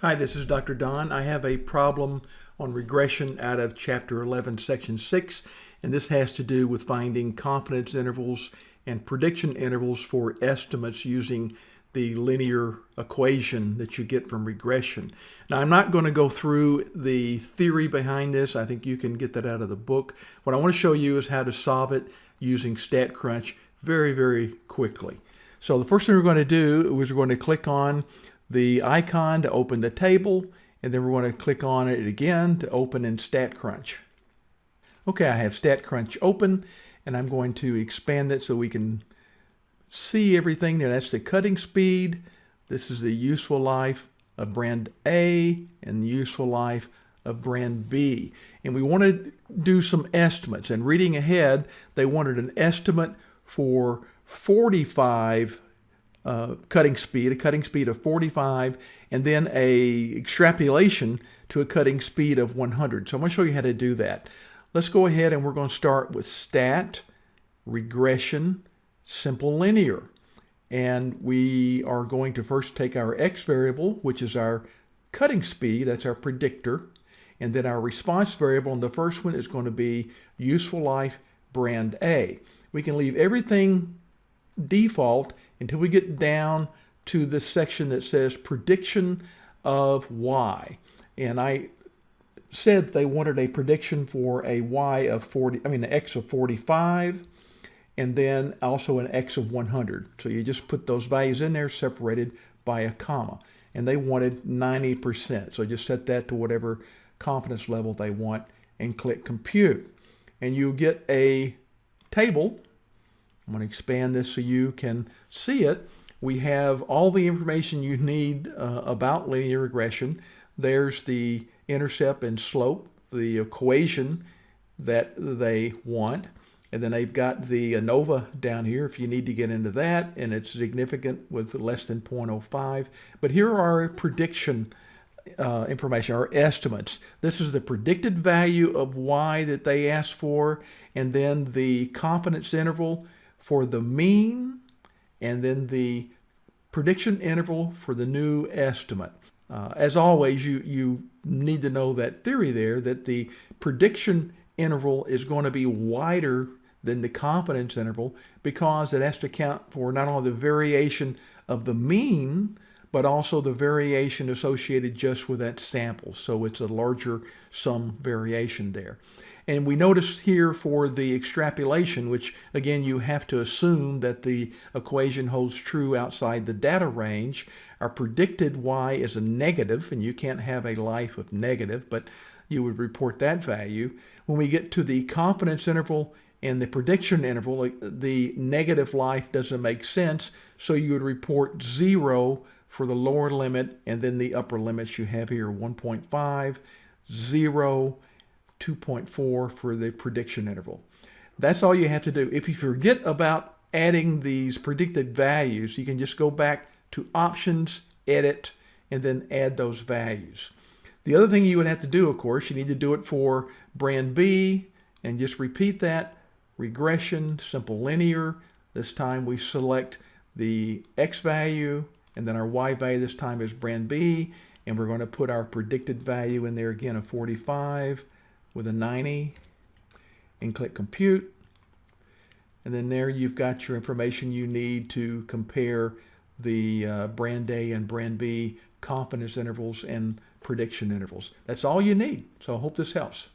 Hi, this is Dr. Don. I have a problem on regression out of Chapter 11, Section 6, and this has to do with finding confidence intervals and prediction intervals for estimates using the linear equation that you get from regression. Now, I'm not going to go through the theory behind this. I think you can get that out of the book. What I want to show you is how to solve it using StatCrunch very, very quickly. So the first thing we're going to do is we're going to click on the icon to open the table, and then we're going to click on it again to open in StatCrunch. Okay, I have StatCrunch open, and I'm going to expand it so we can see everything there. That's the cutting speed. This is the useful life of brand A and the useful life of brand B. And we want to do some estimates. And reading ahead, they wanted an estimate for 45 uh, cutting speed, a cutting speed of 45, and then a extrapolation to a cutting speed of 100. So I'm going to show you how to do that. Let's go ahead and we're going to start with stat, regression, simple linear. And we are going to first take our x variable, which is our cutting speed, that's our predictor, and then our response variable, and the first one is going to be useful life brand A. We can leave everything default until we get down to this section that says prediction of y. And I said they wanted a prediction for a y of 40, I mean, an x of 45, and then also an x of 100. So you just put those values in there separated by a comma. And they wanted 90%. So just set that to whatever confidence level they want and click compute. And you get a table I'm going to expand this so you can see it. We have all the information you need uh, about linear regression. There's the intercept and slope, the equation that they want. And then they've got the ANOVA down here if you need to get into that, and it's significant with less than 0.05. But here are our prediction uh, information, our estimates. This is the predicted value of y that they asked for, and then the confidence interval for the mean and then the prediction interval for the new estimate. Uh, as always, you, you need to know that theory there that the prediction interval is going to be wider than the confidence interval because it has to account for not only the variation of the mean, but also the variation associated just with that sample. So it's a larger sum variation there. And we notice here for the extrapolation, which again, you have to assume that the equation holds true outside the data range. Our predicted y is a negative, and you can't have a life of negative, but you would report that value. When we get to the confidence interval and the prediction interval, the negative life doesn't make sense, so you would report zero for the lower limit, and then the upper limits you have here, 1.5, 0, 2.4 for the prediction interval. That's all you have to do. If you forget about adding these predicted values, you can just go back to options, edit, and then add those values. The other thing you would have to do, of course, you need to do it for brand B and just repeat that. Regression, simple linear. This time we select the X value and then our Y value this time is brand B and we're going to put our predicted value in there again of 45 with a 90 and click compute. And then there you've got your information you need to compare the uh, brand A and brand B confidence intervals and prediction intervals. That's all you need. So I hope this helps.